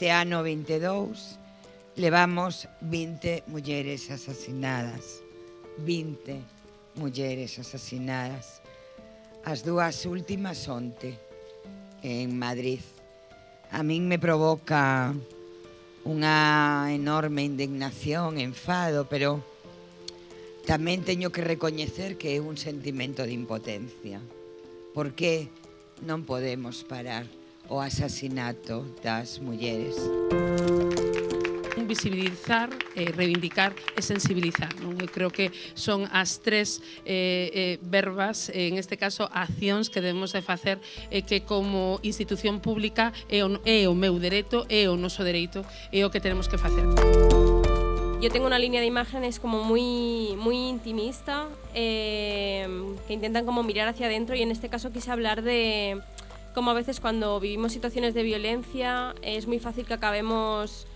Este ano 22 levamos 20 mulleres asasinadas. 20 mulleres asasinadas. As dúas últimas onte en Madrid. A min me provoca unha enorme indignación, enfado, pero tamén teño que recoñecer que é un sentimento de impotencia. Porque non podemos parar o asasinato das mulleres. Visibilizar, eh, reivindicar e sensibilizar. Non? Eu creo que son as tres eh, eh, verbas, eh, en este caso, accións que debemos de facer eh, que como institución pública é o, é o meu dereito, é o noso dereito, é o que tenemos que facer. Yo tengo una línea de imágenes como muy, muy intimista, eh, que intentan como mirar hacia adentro y en este caso quise hablar de, cómo a veces cuando vivimos situaciones de violencia es muy fácil que acabemos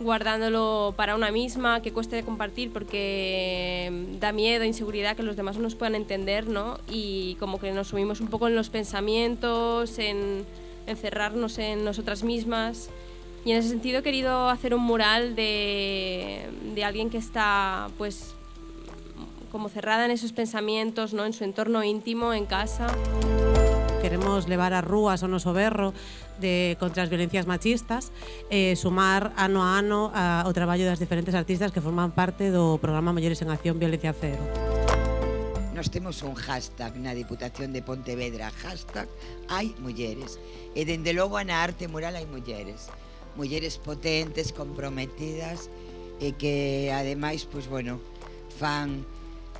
guardándolo para una misma, que cueste de compartir porque da miedo, inseguridad que los demás no nos puedan entender, ¿no? Y como que nos subimos un poco en los pensamientos, en encerrarnos en nosotras mismas. Y en ese sentido he querido hacer un mural de, de alguien que está pues como cerrada en esos pensamientos, ¿no? en su entorno íntimo, en casa. queremos levar as rúas o noso berro de, contra as violencias machistas e eh, sumar ano a ano a, o traballo das diferentes artistas que forman parte do programa Mulleres en Acción Violencia Cero. Nos temos un hashtag na Diputación de Pontevedra, hashtag hai mulleres. E dende logo na arte mural hai mulleres. Mulleres potentes, comprometidas e que ademais, pois bueno, fan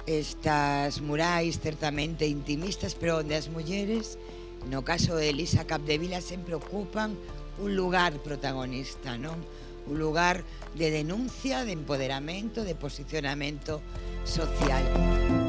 estas murais certamente intimistas, pero onde as mulleres, no caso de Elisa Capdevila, sempre ocupan un lugar protagonista, non? Un lugar de denuncia, de empoderamento, de posicionamento social.